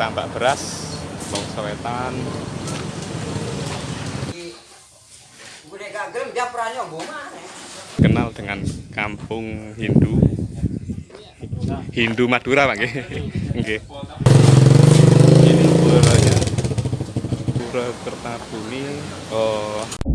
tambak beras bangsa wetan kenal dengan kampung Hindu Hindu Madura Pak. Nggih. Ini puranya Pura Kertabumi. Oh.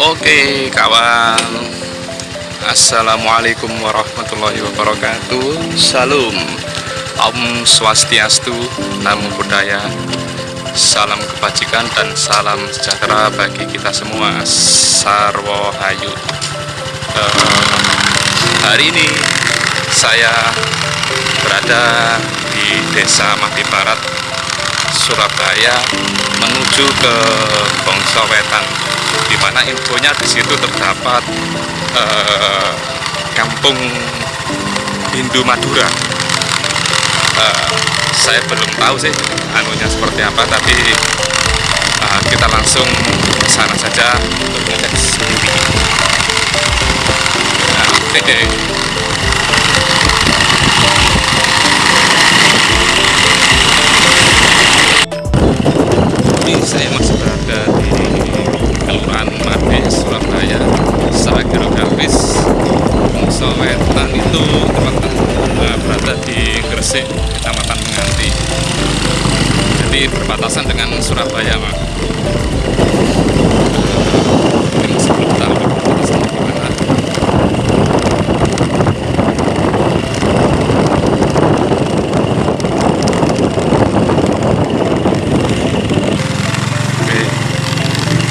Oke kawan. Assalamualaikum warahmatullahi wabarakatuh. Salam. Om Swastiastu Namo Buddhaya. Salam kebajikan dan salam sejahtera bagi kita semua. Sarwo Hayu. Uh, Hari ini saya berada di desa Mati Barat Surabaya menuju ke Bongso Wetan di mana infonya di situ terdapat uh, kampung Hindu Madura. Uh, saya belum tahu sih anunya seperti apa, tapi uh, kita langsung ke sana saja untuk melihat sendiri. Nah,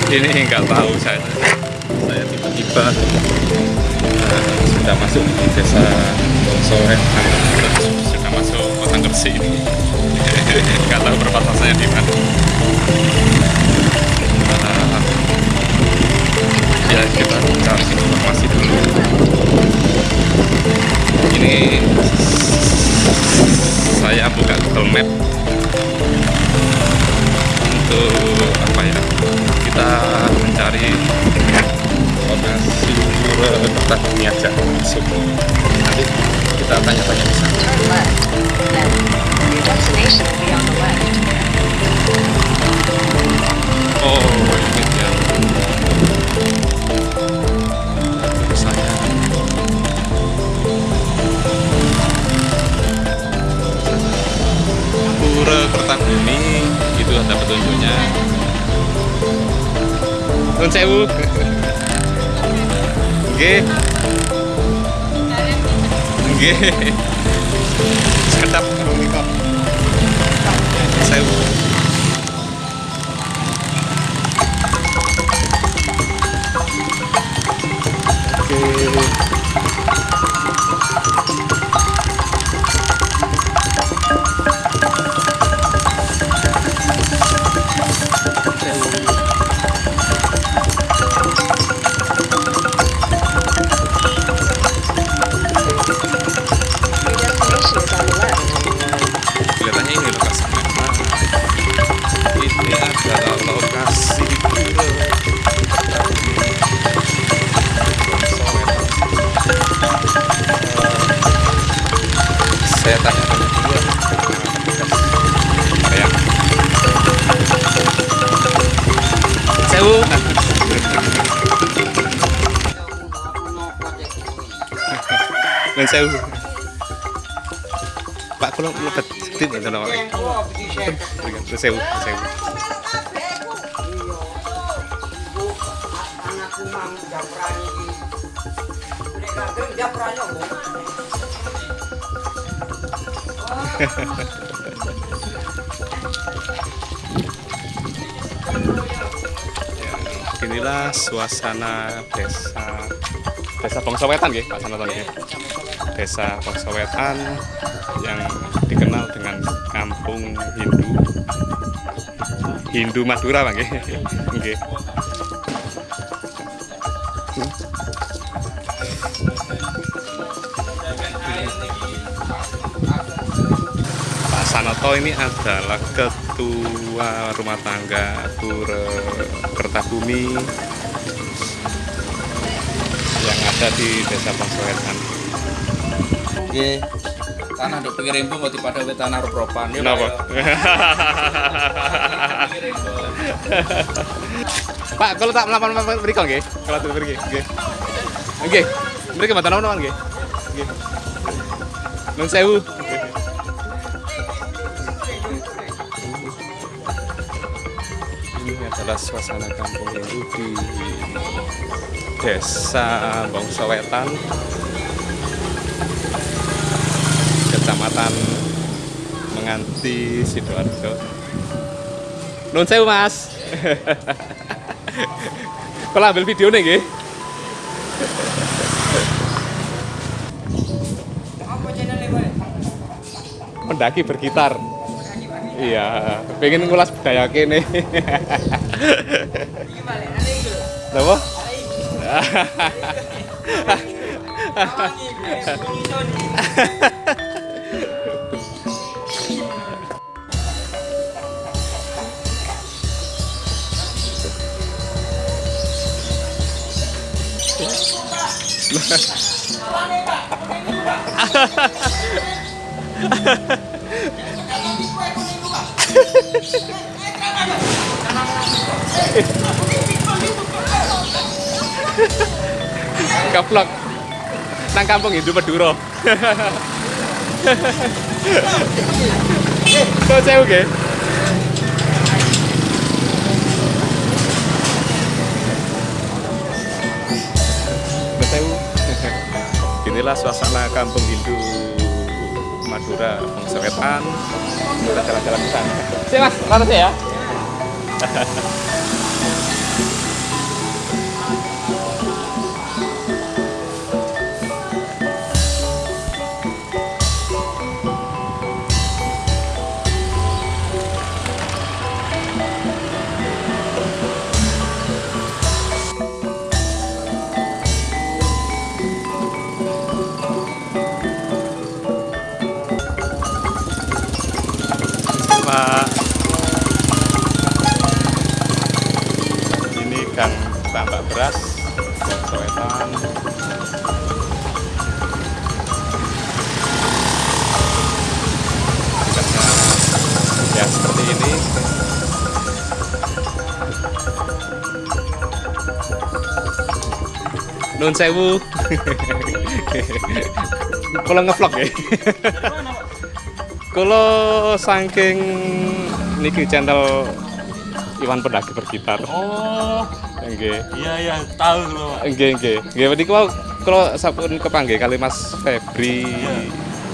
ini nggak tahu saya. Saya tiba-tiba uh, sudah masuk di desa sore. Sudah masuk kota Gresik ini. Nggak tahu perbatasannya di mana. Uh, ya kita cari informasi dulu. Ini saya buka Google Map. Untuk mencari lokasi ini aja langsung nanti kita tanya-tanya di sana sewu. Nggih. Nggih. Pak kalau apa sewu ya, inilah suasana desa desa Bangsawetan ya Pak Sanoton ya desa Paksawetan yang dikenal dengan kampung Hindu Hindu Madura bang ya? nggih. Pak Sanoto ini adalah ketua rumah tangga Pura Kertabumi yang ada di Desa Pasawetan. Nggih. Tanah nduk pinggir embung kok dipada wit tanah ropropan. Ya, Kenapa? Pak, kalau tak melawan melawan berikan nggih? Kalau tak pergi, nggih. Nggih. Mereka mata naon nggih? Nggih. Nun sewu. Ini adalah suasana kampung Hindu di Desa Bangsa Kecamatan Menganti Sidoarjo. Nun sewu Mas. Kalau ambil video nih, nggih. Mendaki bergitar. Iya, pengen ngulas budaya kene. Apa? Kaplok. Nang kampung Hindu Madura. Kok saya oke? Inilah suasana kampung Hindu Madura Bangsa Wetan. Kita jalan-jalan ke sana. Sini mas, laras ya. Nun sewu. Kalau ngevlog ya. Kalau saking niki channel Iwan Pendaki bergitar. Oh, Nggih. iya iya, tahu lho, Pak. Nggih nggih. Nggih wau kalau sampun kepanggih kali Mas Febri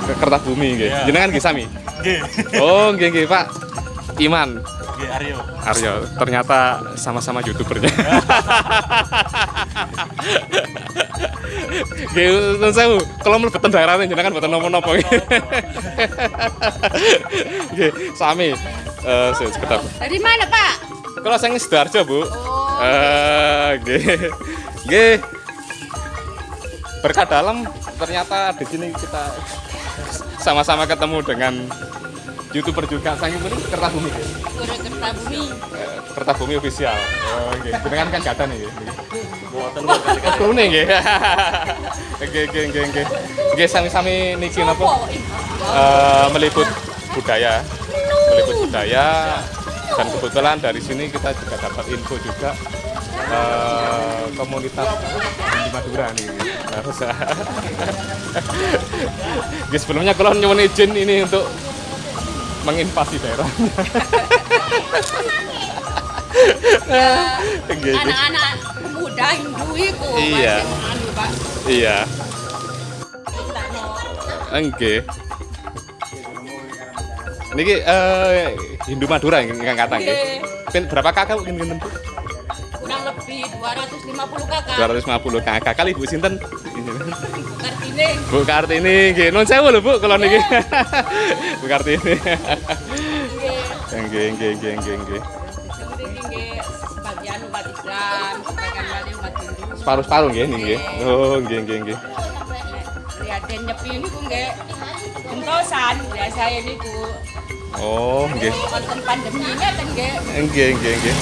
ke Kertabumi nggih. Iya. Jenengan nggih sami. Nggih. Oh, nggih nggih Pak. Iman Aryo. Aryo ternyata sama-sama youtubernya. Nggih, nuwun sewu. Kalau mlebet daerahnya jenengan mboten napa-napa. Nggih, sami. Eh, sekedap. Dari mana Pak? Kalau saya Sidoarjo, Bu. Oh, Eh, nggih. Nggih. Berkah dalam ternyata di sini kita sama-sama ketemu dengan youtuber juga saya ini Kertabumi nggih. Kertabumi. Kertabumi official. Oh, nggih. Jenengan kan gak ada nih. nggih. Buatan lu kan. Krune nggih. Nggih, nggih, nggih, nggih. Nggih sami-sami niki napa? Sopo? Eh, meliput budaya. Meliput budaya dan kebetulan dari sini kita juga dapat info juga eh, komunitas di Madura nih. Harus. Nggih, sebelumnya kalau nyuwun izin ini untuk menginvasi daerah. Nggih. Anak-anak muda Hindu itu. Iya. anu. Iya. Nggih. Niki eh Hindu Madura ingkang kata nggih. Berapa kakak mungkin? Bu? Kurang lebih 250 kakak. 250 kakak kali Ibu sinten? Kartini. Bu Kartini nggih. Nun sewu lho Bu kalau niki. Bu Kartini. Nggih. Nggih nggih nggih nggih nggih. Nggih, nggih. Sebagian umat Islam, sebagian lagi umat Hindu. Separuh-separuh nggih. Oh nggih nggih nggih. Prihatin nyepi ini ku nggih gentosan biasa ini ku. Oh, nggih. Wonten pandemi ngeten nggih. Nggih, nggih, nggih.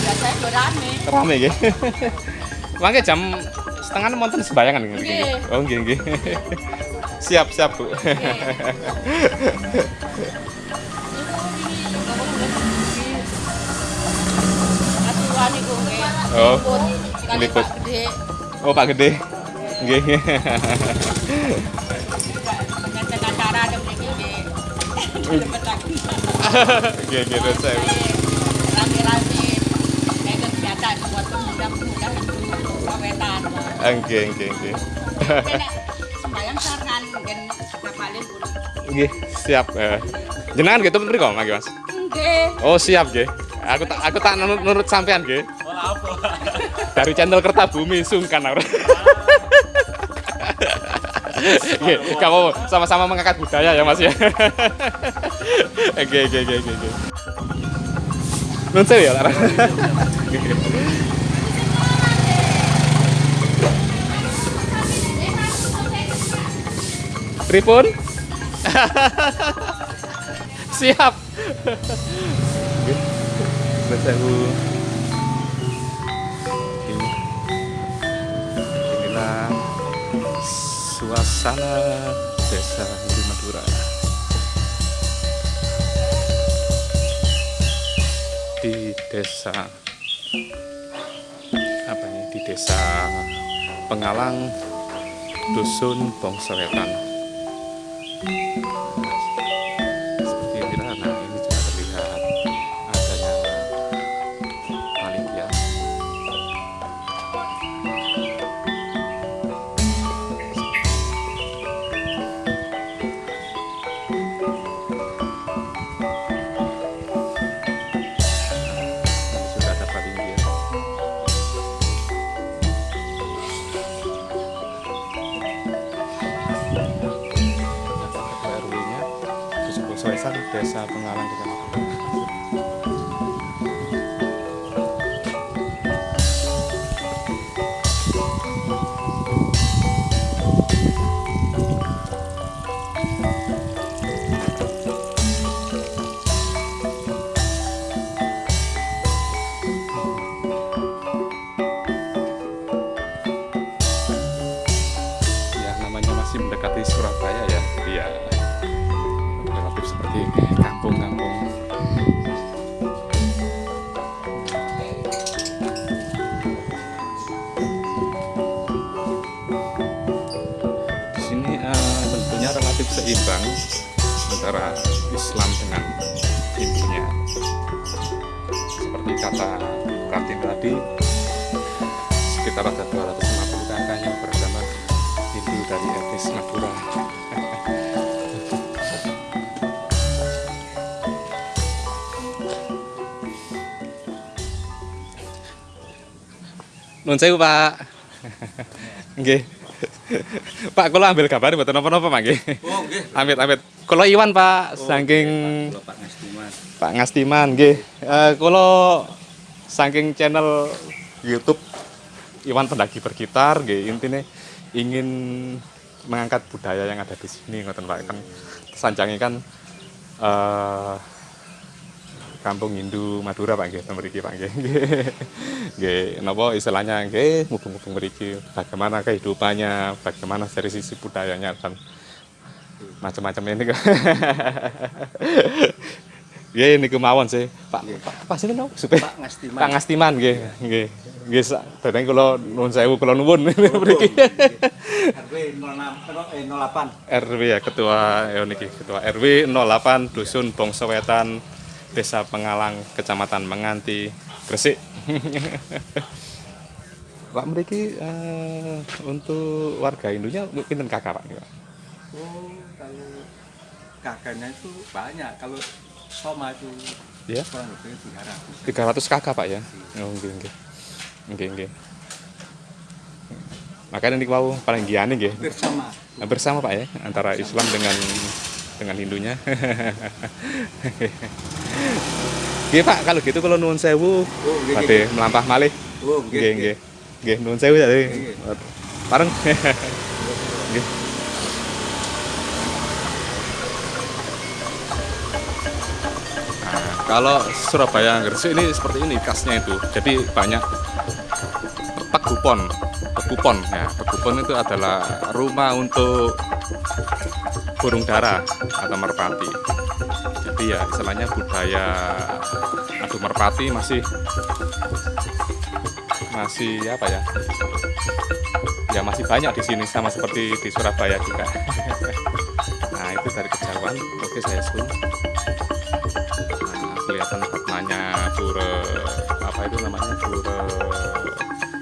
Biasa yo rame. Rame nggih. Mangke jam setengah sembayangan nggih. Nggih. Oh, nggih, nggih. Siap, siap, Bu. Niku nggih. Oh, Liput. Liput. Pak Gede. Oh, Pak Gede. Nggih. Ngeten acara ada mriki nggih. Cepet lagi. Nggih, nggih, saya. Rame-rame. Buat pemuda-pemuda. Nggih, nggih, nggih. Kena sembayang saran mungkin. Nggih, siap. Eh, Jenengan gitu mriko, Mangke, Mas? Nggih. Oh, siap nggih. Aku tak aku tak nurut, nurut sampean nggih. Dari channel Kertabumi sungkan aku. Kamu sama-sama mengangkat budaya ya Mas ya. Oke, oke, oke, oke, oke. Nun sewu ya, Lara. Pripun? Siap. Sewu. Ini. Inilah suasana desa Giri Madura di desa apa ini di desa Pengalang dusun Bongsowetan seimbang antara Islam dengan Hindunya seperti kata Kartin tadi sekitar ada 250 kakak yang beragama Hindu dari etnis Madura. Nun sewu, Pak. Nggih. Pak, kula ambil gambar napa-napa, Pak nggih. Oh, nggih. Amit amit. Kula Iwan, Pak, saking Kula Pak Ngastiman. Pak Ngastiman nggih. Eh kula saking channel YouTube Iwan Pendaki Bergitar nggih intine ingin mengangkat budaya yang ada di sini ngoten Pak kan sanjangi kan eh Kampung Hindu Madura Pak nggih mriki Pak nggih. Nggih napa istilahnya nggih mumpung-mumpung mriki bagaimana kehidupannya, bagaimana dari sisi budayanya dan macam-macam ini kok. Nggih niku mawon sih. Pak Pak sinten napa? Supaya Pak Ngastiman. Pak Ngastiman nggih, nggih. Nggih, sak- dadeng kula nuwun sewu kula nuwun mriki. RW 06 eh 08. RW ya ketua ya niki ketua RW 08 Dusun Bongsowetan Desa Pengalang Kecamatan Menganti Gresik. Pak mriki eh, untuk warga Hindunya pinten kakak Pak? Oh, kalau kakaknya itu banyak. Kalau Soma itu Ya. kurang lebih 300. 300 kakak Pak ya. Oh nggih nggih. Nggih nggih. Makanya niku wau paling giyane nggih. Bersama. bersama Pak ya antara Islam dengan dengan Hindunya Oke Pak, kalau gitu kalau nuwun sewu, oh, melampah malih. Oke oke Oke Nggih, sewu tadi Bareng. Oke nah, kalau Surabaya Gresik ini seperti ini khasnya itu. Jadi banyak pegupon. kupon ya. Nah, pegupon itu adalah rumah untuk burung dara atau merpati. Jadi ya istilahnya budaya adu merpati masih masih apa ya? Ya masih banyak di sini sama seperti di Surabaya juga. nah, itu dari kejauhan. Oke, saya zoom. Nah, kelihatan namanya pura apa itu namanya pura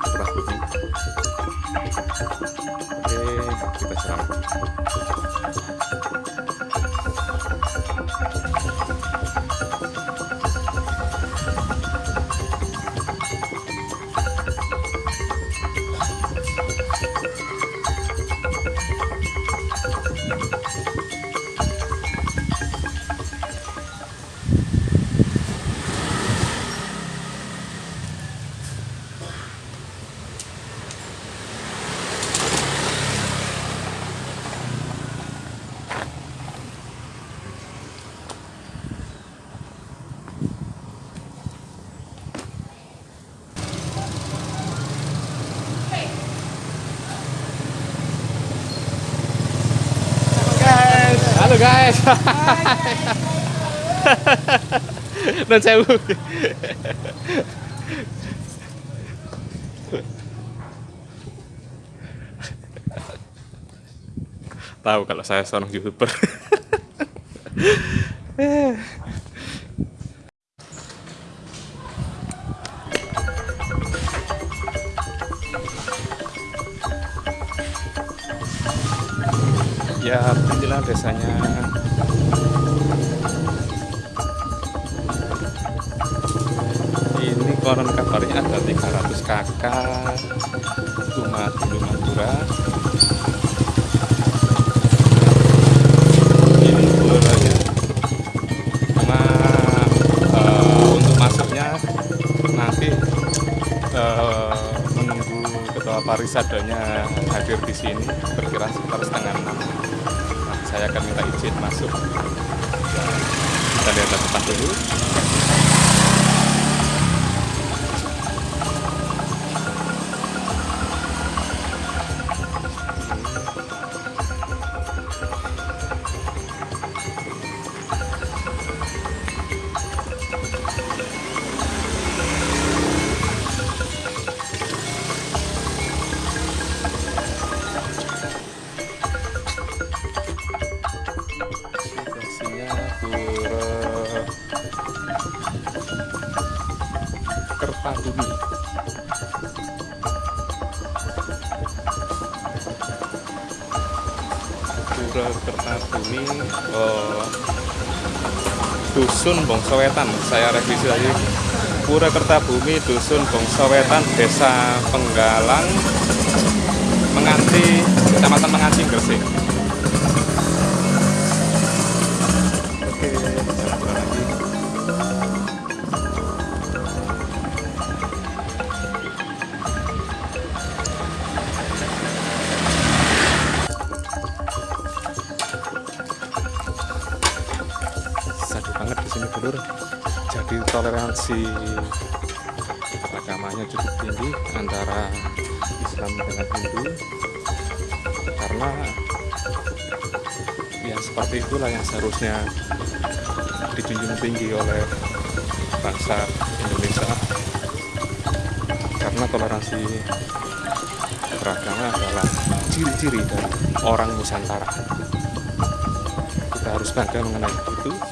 pura. Oke, kita seram. Dan sewu tahu kalau saya seorang youtuber parisadanya hadir di sini berkira sekitar setengah enam. Nah, saya akan minta izin masuk. Kita lihat depan dulu Bongsowetan saya revisi lagi. Pura Kertabumi dusun Bongsowetan desa Penggalang Menganti kecamatan Menganti Gresik Jadi toleransi agamanya cukup tinggi antara Islam dengan Hindu. Karena ya seperti itulah yang seharusnya dijunjung tinggi oleh bangsa Indonesia. Karena toleransi beragama adalah ciri-ciri dari orang Nusantara. Kita harus bangga mengenai itu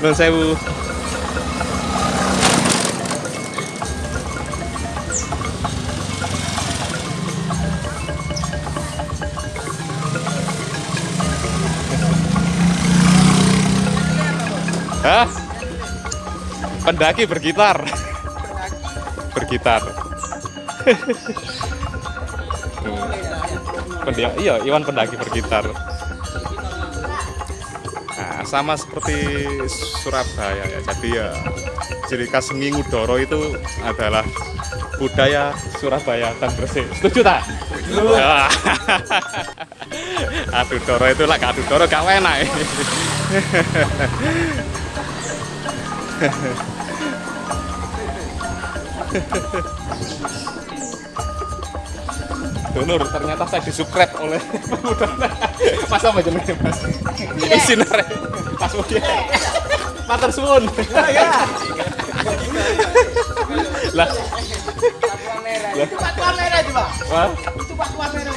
Nuwun sewu. Hah? Pendaki bergitar. bergitar. Pendaki, iya, Iwan pendaki bergitar. Sama seperti Surabaya ya. Jadi ya ciri khas ngudoro itu adalah budaya Surabaya dan Gresik. Setuju tak? Adu doro itu lah adu doro gak enak. Donor ternyata saya disubscribe oleh pemuda. Mas apa jenenge Mas? Sinar. Mas Budi. Matur suwun. Lah. Itu Pak Merah itu, Pak. Wah. Itu Pak Merah.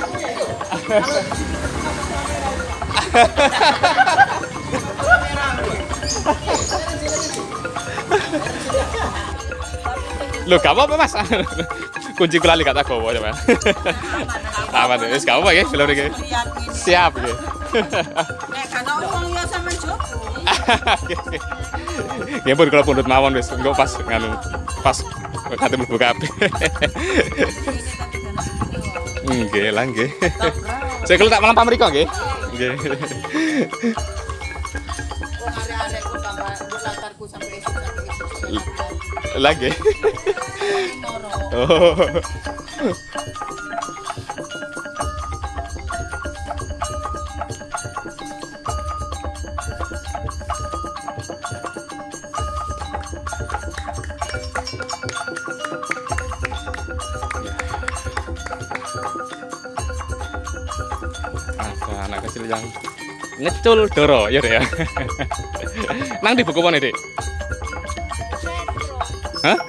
Loh, gak apa-apa mas Kunci kula gak tak gawa coba Aman, wis gak apa ya, film ini Siap. Siap ya pun kalau pundut mawon wis, engko pas nganu pas kate mlebu kabeh. Nggih lah nggih. Saya kalau tak malam pamriko nggih. Nggih. Wong Oh. anak kecil yang ngecul doro ya Dek, ya. Nang di buku mana dek hah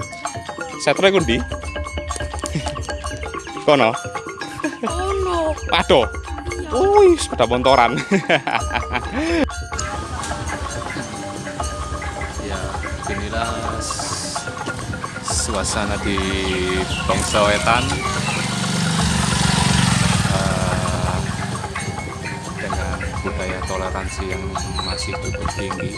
setro iku ndi kono. Ono. aduh wih sepeda montoran. Ya inilah suasana di Bangsa Wetan. Eh, dengan budaya toleransi yang masih cukup tinggi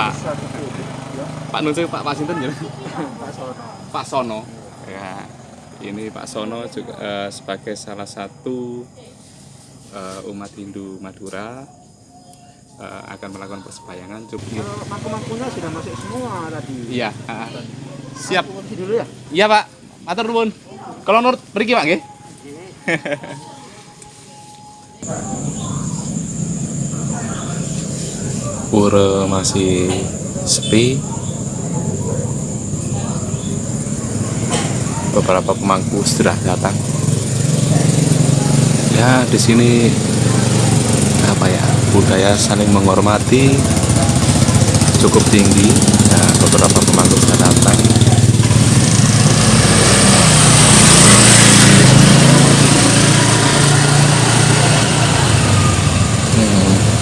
Pak. Pak Nun Pak Pak Sinten ya? Pak Sono. Ya ini Pak Sono juga eh, sebagai salah satu eh, umat Hindu Madura eh, akan melakukan persembayangan cukup. Kalau mangku-mangkunya sudah masuk semua tadi. iya ah. siap. Aku dulu ya. iya Pak. Matur nuwun. Kalau nurut pergi Pak nggih Pura masih sepi. Beberapa pemangku sudah datang. Ya, di sini apa ya? Budaya saling menghormati cukup tinggi. Ya, beberapa pemangku sudah datang. Hmm.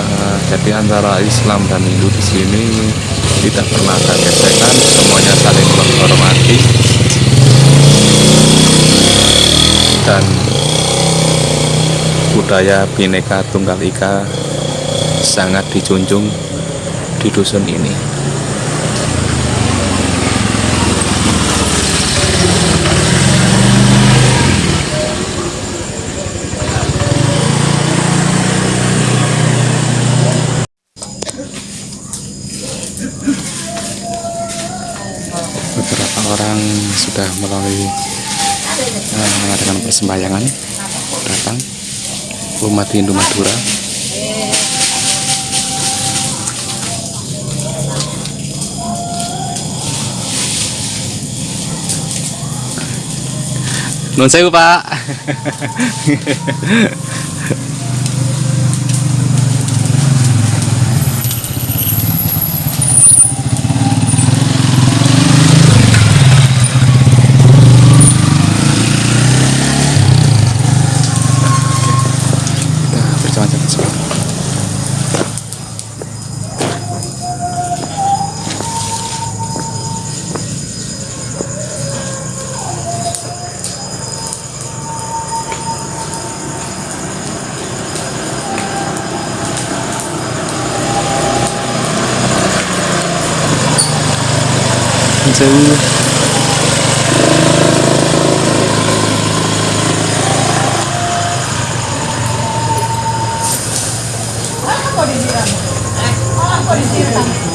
Eh, jadi antara Islam dan Hindu di sini tidak pernah ada gesekan, semuanya saling menghormati dan budaya Bhinneka Tunggal Ika sangat dijunjung di dusun ini. ini sembayangan datang. Umat Hindu Madura non saya pak. 到底是用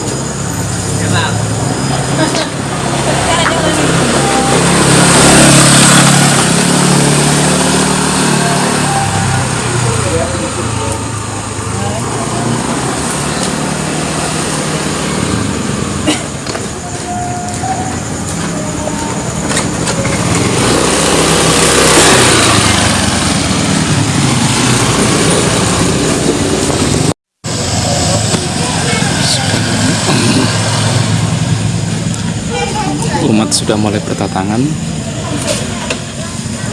sudah mulai berdatangan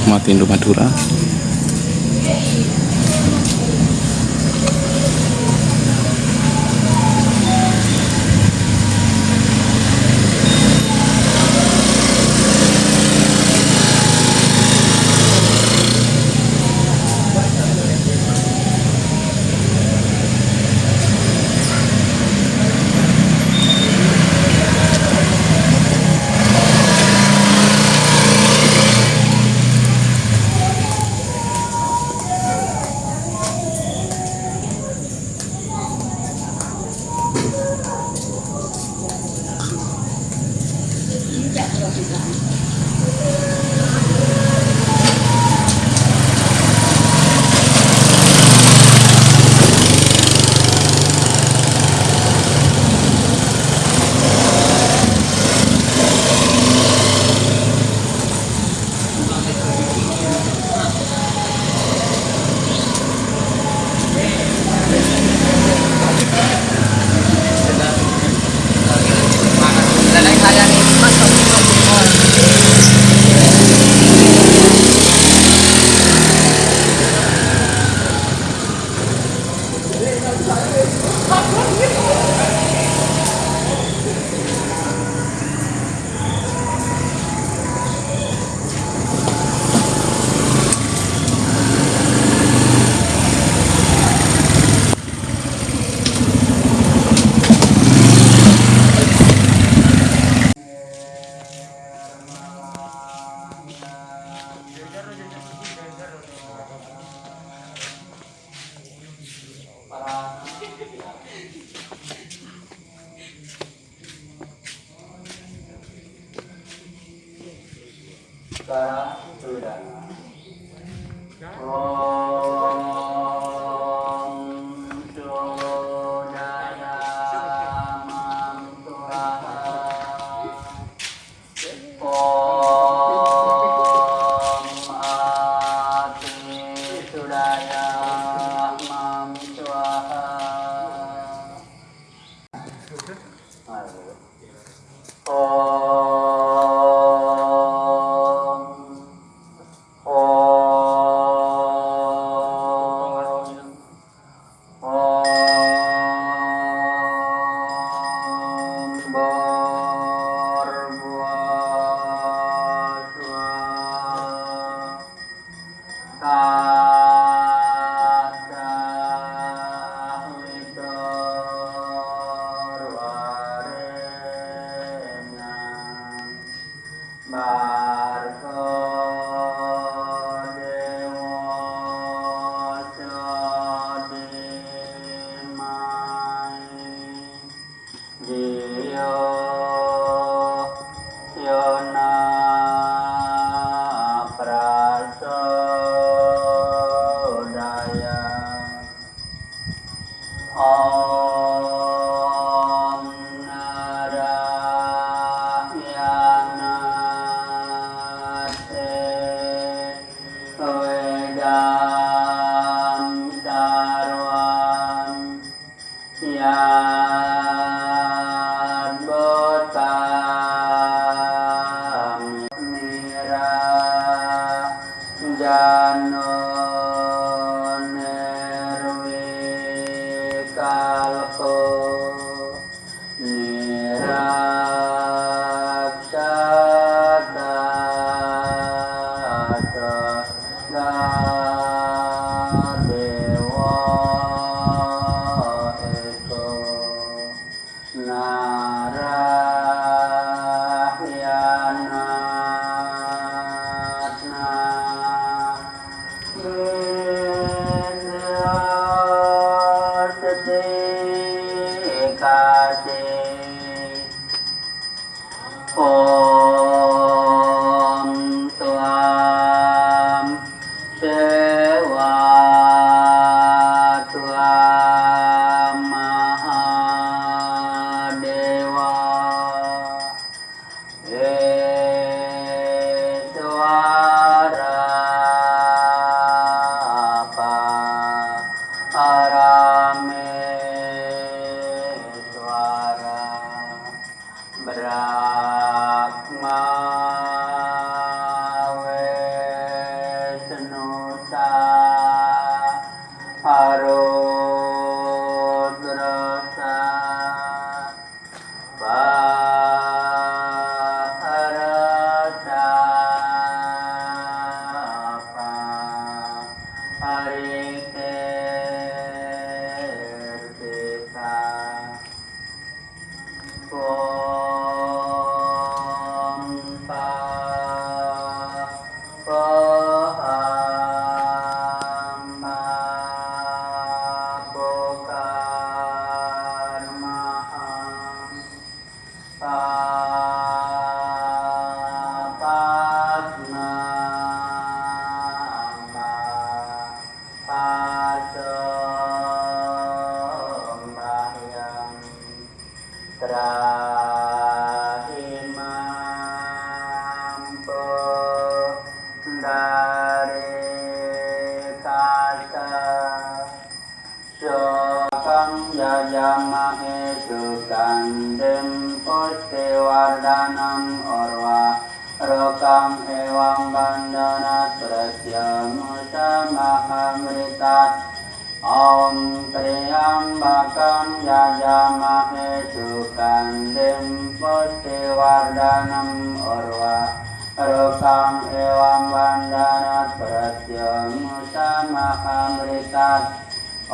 umat Hindu Madura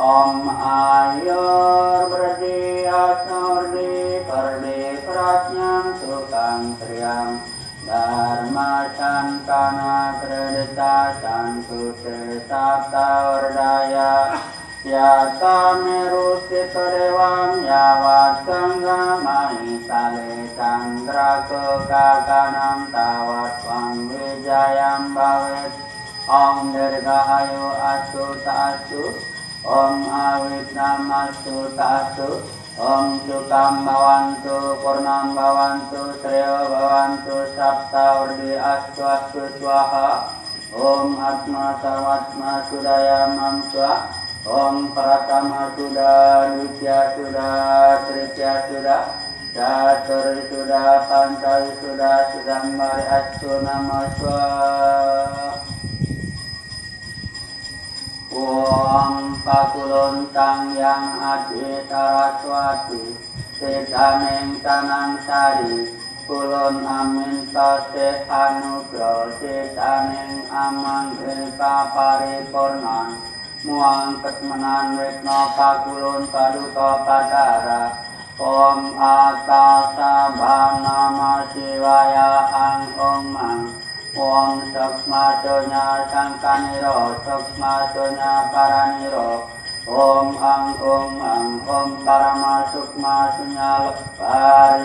Om ayur berdi asur di perdi prasnyam tukang triang Dharma cangkana kredita cangku sesapta urdaya Yata merusi kedewam yawat kengga mahisale Chandra kekakanam tawat pangwijayam bawet Om dirgahayu asu tak asu Om Awit Namastu Tasu Om Sukam Bhavantu Purnam Bhavantu Sreyo Bhavantu Sapta Urdi Astu Astu Swaha Om Atma Samatma Sudaya Mamswa Om Pratama Suda Ditya Suda Tritya Suda Catur Suda Pancawi Suda Sudambari Astu Namaswa Wong pakulon kang yang adi taraswati Sedaneng kanan sari. Kulon amin sate anugro Sedaneng aman rilka pari pornan Muang ketmenan wikno pakulon Om atasa bhanama siwaya angkong Om Sukma Dunya Sangka Niro Sukma Dunya Para Niro Om Ang Om Ang Om Parama Sukma Dunya Lepar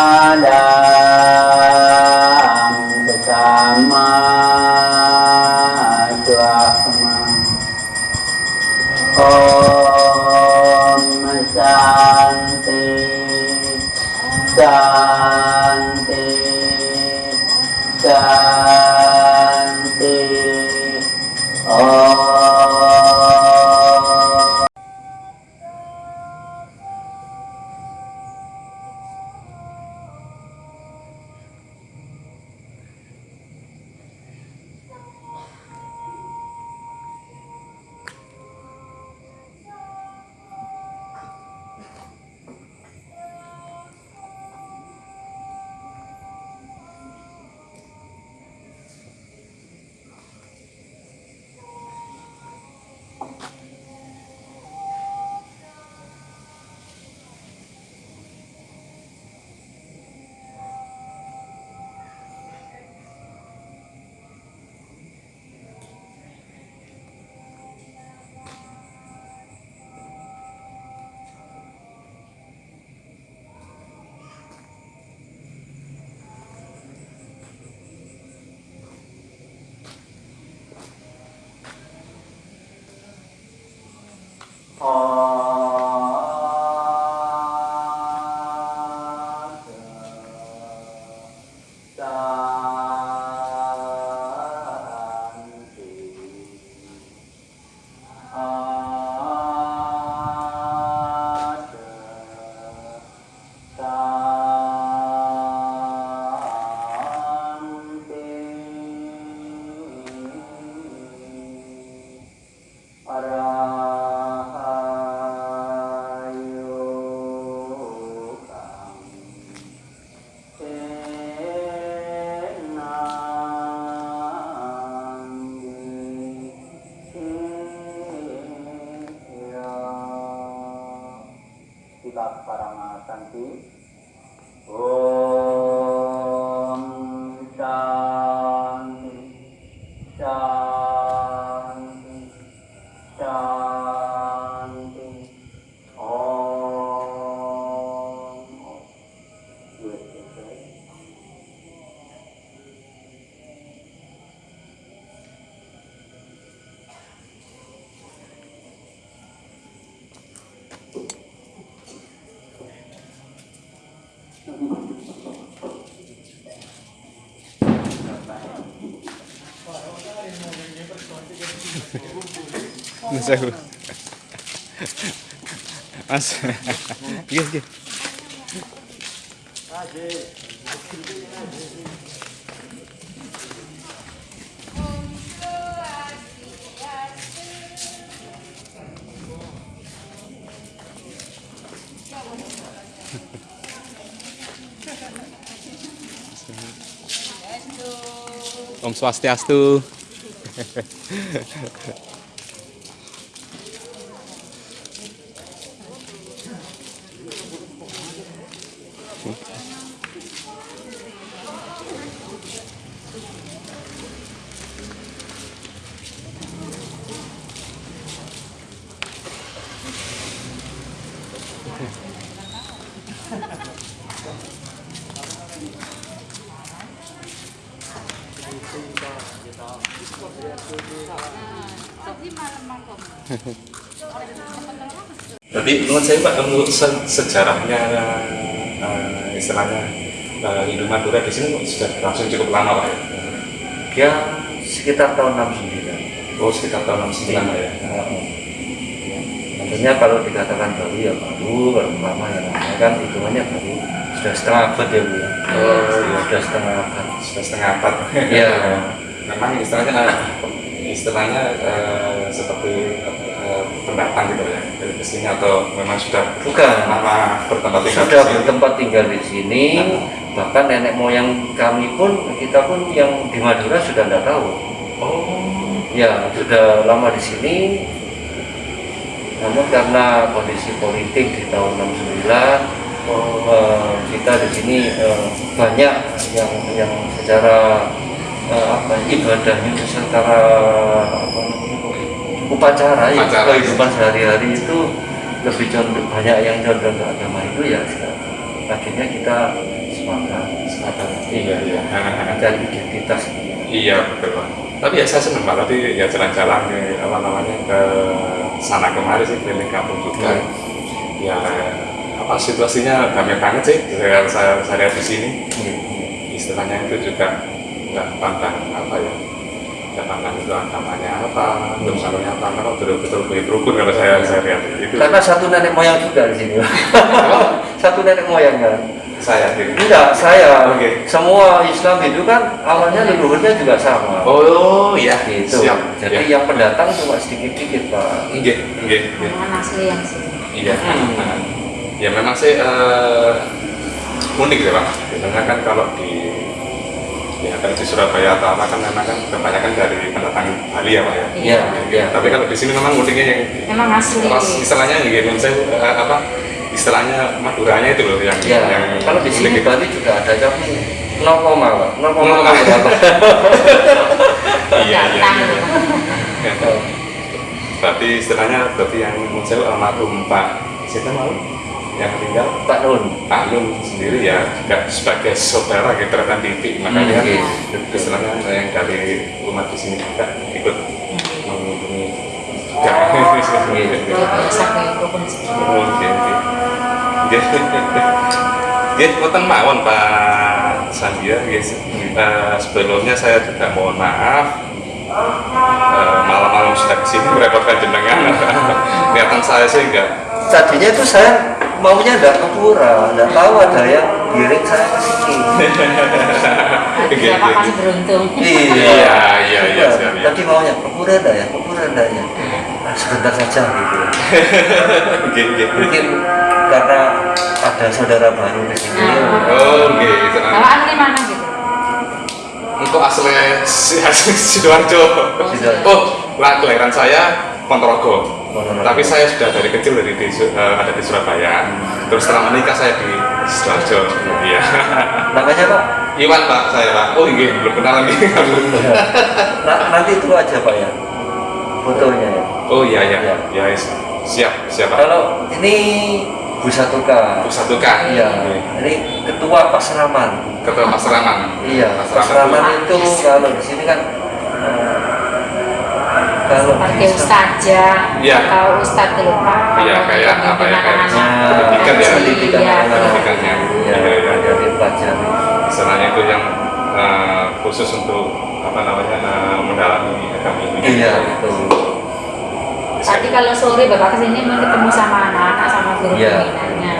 ta'ala Mas aku. Mas. Iya, iya. Om Swastiastu. Jadi menurut saya Pak, menurut se- sejarahnya eh, istilahnya eh, Hindu Madura di sini sudah langsung cukup lama Pak ya? Dia sekitar tahun 69. Oh sekitar tahun 69 Pak ya? Tentunya kalau dikatakan baru ya baru, kalau lama ya lama kan hitungannya baru sudah setengah abad ya Bu ya. Oh, iya. sudah setengah abad. Sudah setengah abad. Iya. Memang istilahnya istilahnya eh, seperti pendatang gitu ya dari ke sini atau memang sudah Bukan. lama bertempat tinggal Sudah di sini? bertempat tinggal di sini, bahkan nenek moyang kami pun kita pun yang di Madura sudah tidak tahu. Oh, Ya sudah lama di sini. Namun karena kondisi politik di tahun 69 eh, kita di sini eh, banyak yang yang secara eh, apa ibadahnya secara apa upacara ya Upacara. kehidupan sehari-hari itu lebih condong banyak yang condong ke agama itu ya akhirnya kita sepakat sepakat. Iya, iya. mencari identitas Iya betul Pak. Tapi ya saya senang tadi ya jalan-jalan ke apa namanya ke sana kemari sih keliling kampung juga. Ya apa situasinya damai banget sih saya saya, saya lihat di sini istilahnya itu juga nggak pandang apa ya pandang itu agamanya apa anunya apa kalau betul-betul begitu rukun kalau saya saya lihat itu Karena satu nenek moyang juga di sini. satu nenek moyang kan. saya sendiri Enggak, saya. Oke. Semua Islam itu kan awalnya leluhurnya juga sama. oh iya gitu. siap Jadi ya. yang pendatang cuma sedikit-sedikit, Pak. Nggih, nggih, nggih. Orang asli yang sini. Iya. Ya memang sih eh, unik ya pak. Biasanya kan kalau di ya kan di Surabaya atau apa kan memang kan kebanyakan dari pendatang Bali ya pak ya. Iya, iya. Tapi kalau di sini memang uniknya yang Memang asli. pas istilahnya gitu, saya eh, apa istilahnya Maduranya itu loh yang Ya, yang kalau di sini. Bali juga ada tapi 0, Pak. 0, Nol koma. berapa? Iya iya. Datang. iya. Berarti istilahnya berarti yang saya almarhum Pak siapa malu yang meninggal Pak Nun. Pak Nun sendiri ya juga sebagai saudara gitu rekan titik makanya Hmm, kan istilahnya yang dari umat di sini juga ikut mengunjungi juga. Mawon Pak Sandia nggih. Eh, sebelumnya saya juga mohon maaf Eh, malam-malam sudah ke sini merepotkan jenengan. Kelihatan saya sih enggak Tadinya itu saya maunya enggak ke pura, enggak tahu ada yang giring saya ke sini. Nggih. masih beruntung. Iya, iya, iya, siap, iya. Tadi maunya ke pura enggak ya? Ke pura enggak ya? Ah, sebentar saja gitu. Nggih, nggih. Mungkin karena ada saudara baru di sini. Oh, nggih, tenang. Kalau asli mana gitu? Engkau asli si asli Sidoarjo. Sidoarjo. Oh, lah kelahiran saya Ponorogo. Tapi saya sudah dari kecil dari di, Su- eh, ada di Surabaya. Terus setelah menikah saya di Sidoarjo. Iya. Namanya Pak? Iwan Pak saya Pak. Oh iya belum kenal lagi. Nah, nanti itu aja Pak ya. Fotonya ya. oh iya iya. Iya. Ya, yes. siap siap Pak. Kalau ini Bu Satuka. Satu K. Iya. Ini ketua Pasraman. Ketua Pasraman. Iya, Pasraman itu kalau di sini kan kalau Seperti di ustazah Iya. atau ustadz dulu Pak. Iya, kayak apa ya, kayak pendidikan ya. pendidikan Iya, anak-anak. pendidikannya. Iya, Iya, iya. ada dipelajari. Istilahnya itu yang eh, khusus untuk apa namanya eh, mendalami agama ini. Iya, itu. Tadi kalau sore Bapak ke sini mau ketemu sama anak-anak sama guru Iya. pembinanya.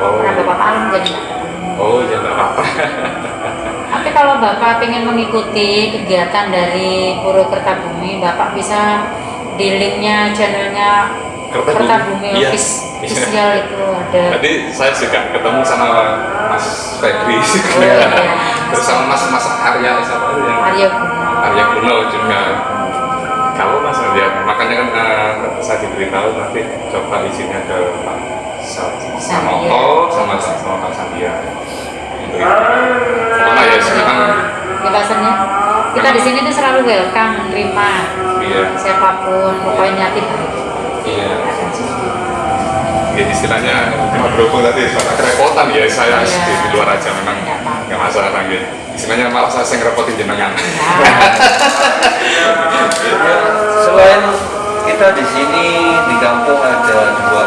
Oh. Karena Bapak malam jadi. Oh ya nggak apa-apa. Tapi kalau Bapak ingin mengikuti kegiatan dari Purwokerta Bumi, Bapak bisa di linknya channelnya Kertabumi. Kertabumi Iya. Office official itu ada. Tadi saya juga ketemu sama Mas Febri juga. Iya. Terus sama Mas Mas Arya siapa itu yang Arya Guno. Arya Kuno juga. Kalau Mas lihat, makanya kan eh, saya diberitahu nanti coba izinnya ke Pak Sa- Sanoto sama sama Pak Sandia. Karena ya sekarang Ya bahasanya kita di sini tuh selalu welcome menerima iya siapa pun pokoknya baik. iya. Ya istilahnya cuma berhubung tadi soal kerepotan ya saya Iya. di, di luar aja memang Nggak masalah gitu. Istilahnya malah saya yang ngerepotin jenengan. Ya, selain kita di sini di kampung ada dua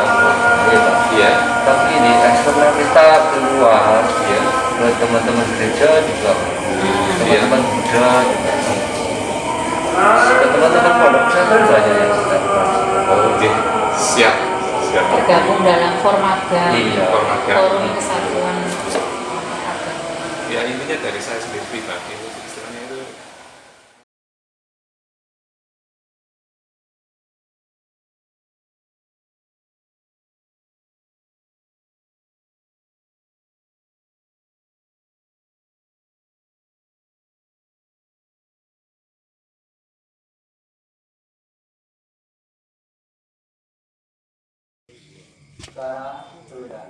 ya Pak. Iya. Tapi di eksternal kita keluar ya ke teman-teman gereja juga teman-teman Buddha juga teman-teman pondok pesantren banyak yang kita kenal. Oh, oke. Siap. Siap. Tergabung dalam formaga Iya. Formaga. forum kesatuan agama. Ya intinya dari saya sendiri pribadi Om Ati Sudaya